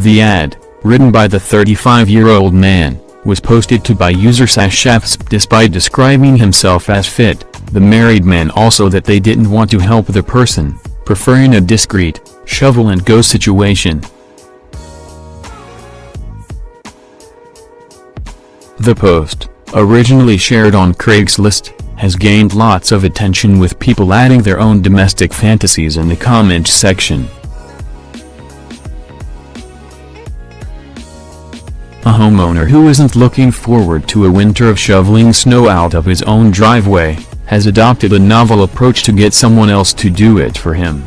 The ad, written by the 35-year-old man, was posted to by user Sashafs despite describing himself as fit, the married man also that they didn't want to help the person, preferring a discreet, shovel-and-go situation. The post, originally shared on Craigslist, has gained lots of attention with people adding their own domestic fantasies in the comments section. A homeowner who isn't looking forward to a winter of shoveling snow out of his own driveway, has adopted a novel approach to get someone else to do it for him.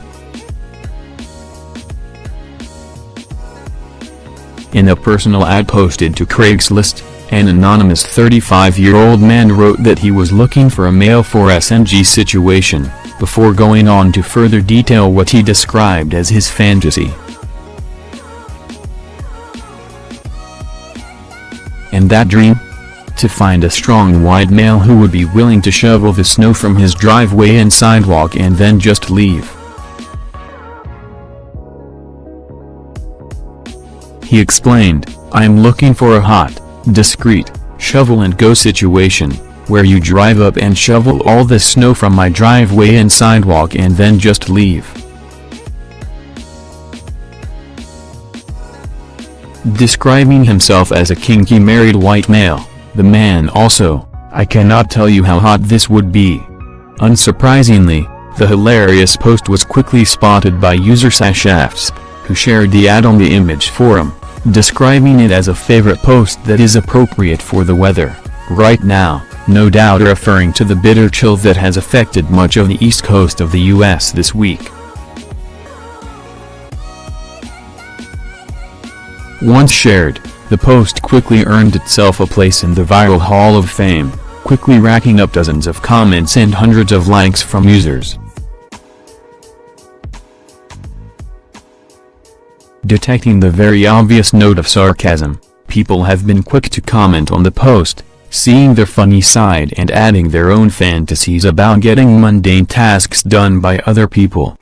In a personal ad posted to Craigslist, an anonymous 35-year-old man wrote that he was looking for a male for SNG situation, before going on to further detail what he described as his fantasy. And that dream? To find a strong white male who would be willing to shovel the snow from his driveway and sidewalk and then just leave. He explained, I'm looking for a hot, discreet, shovel-and-go situation, where you drive up and shovel all the snow from my driveway and sidewalk and then just leave. Describing himself as a kinky married white male, the man also, I cannot tell you how hot this would be. Unsurprisingly, the hilarious post was quickly spotted by user Sashafts, who shared the ad on the image forum describing it as a favorite post that is appropriate for the weather, right now, no doubt referring to the bitter chill that has affected much of the east coast of the US this week. Once shared, the post quickly earned itself a place in the viral Hall of Fame, quickly racking up dozens of comments and hundreds of likes from users. Detecting the very obvious note of sarcasm, people have been quick to comment on the post, seeing their funny side and adding their own fantasies about getting mundane tasks done by other people.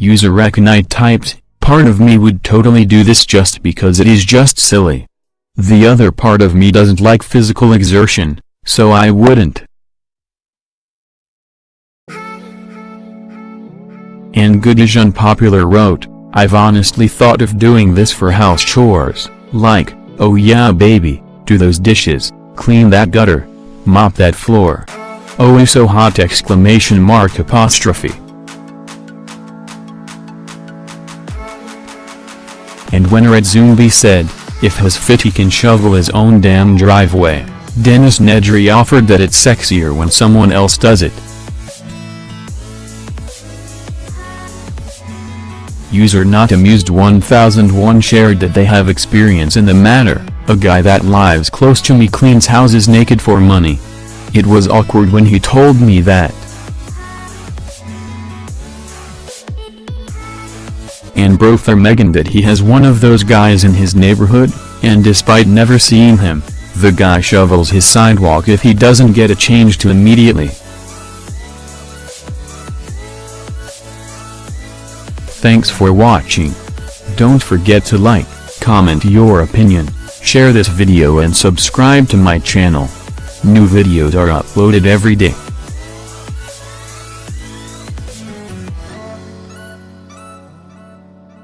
User Reckonite typed, part of me would totally do this just because it is just silly. The other part of me doesn't like physical exertion, so I wouldn't. And Goodish Unpopular wrote, I've honestly thought of doing this for house chores, like, oh yeah baby, do those dishes, clean that gutter, mop that floor. Oh it's so hot exclamation mark apostrophe. And when Red Zumbi said, if his fit he can shovel his own damn driveway, Dennis Nedry offered that it's sexier when someone else does it. User not amused 1001 shared that they have experience in the matter, a guy that lives close to me cleans houses naked for money. It was awkward when he told me that. And Brother Megan that he has one of those guys in his neighborhood, and despite never seeing him, the guy shovels his sidewalk if he doesn't get a change to immediately. Thanks for watching. Don't forget to like, comment your opinion, share this video and subscribe to my channel. New videos are uploaded every day.